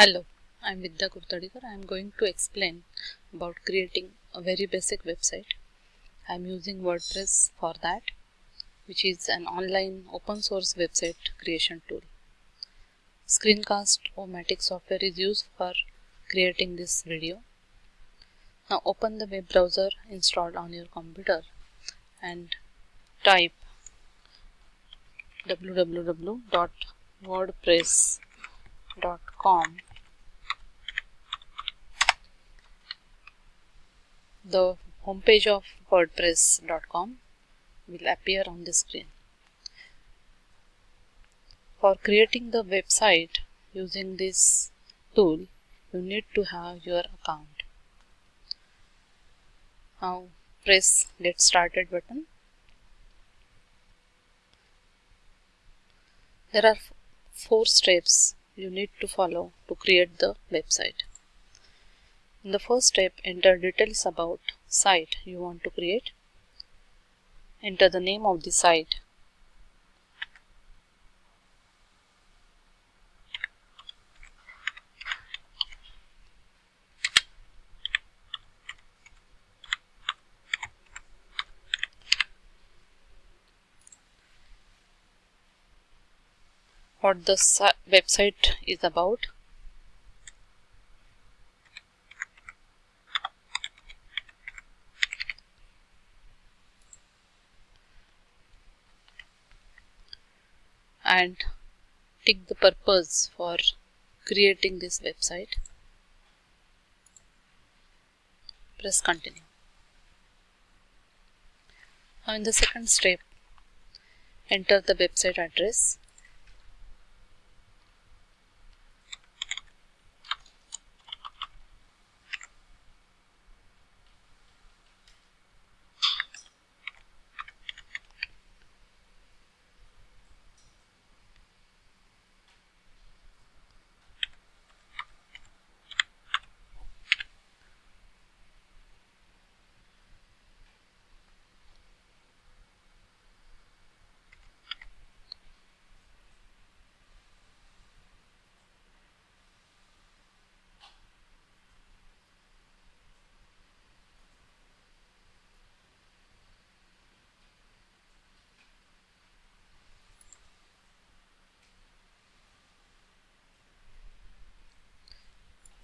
Hello, I am Vidya Kurtadikar. I am going to explain about creating a very basic website. I am using WordPress for that, which is an online open source website creation tool. Screencast-O-Matic software is used for creating this video. Now open the web browser installed on your computer and type www.wordpress.com the homepage of wordpress.com will appear on the screen. For creating the website using this tool, you need to have your account. Now press get started button. There are four steps you need to follow to create the website. In the first step, enter details about site you want to create. Enter the name of the site. What the website is about and tick the purpose for creating this website. Press continue. Now in the second step enter the website address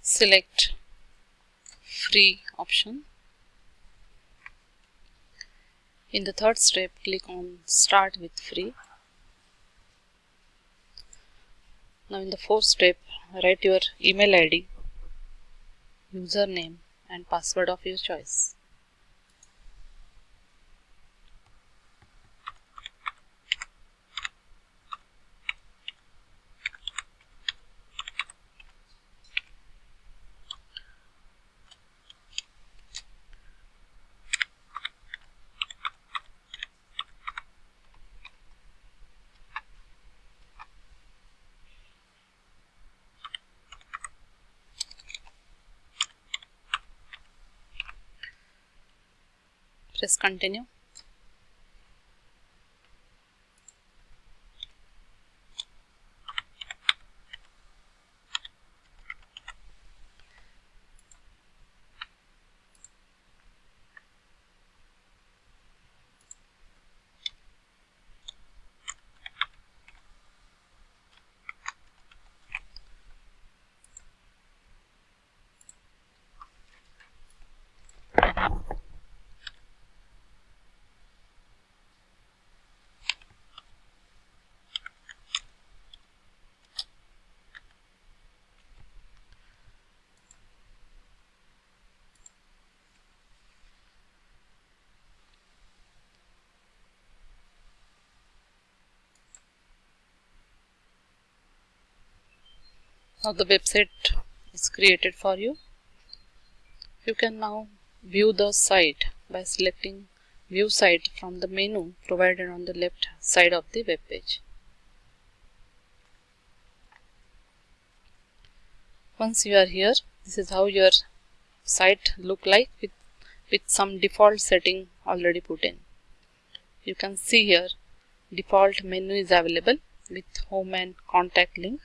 select free option. In the third step, click on start with free. Now in the fourth step, write your email ID, username and password of your choice. Press continue Now the website is created for you. You can now view the site by selecting view site from the menu provided on the left side of the web page. Once you are here, this is how your site look like with, with some default setting already put in. You can see here default menu is available with home and contact link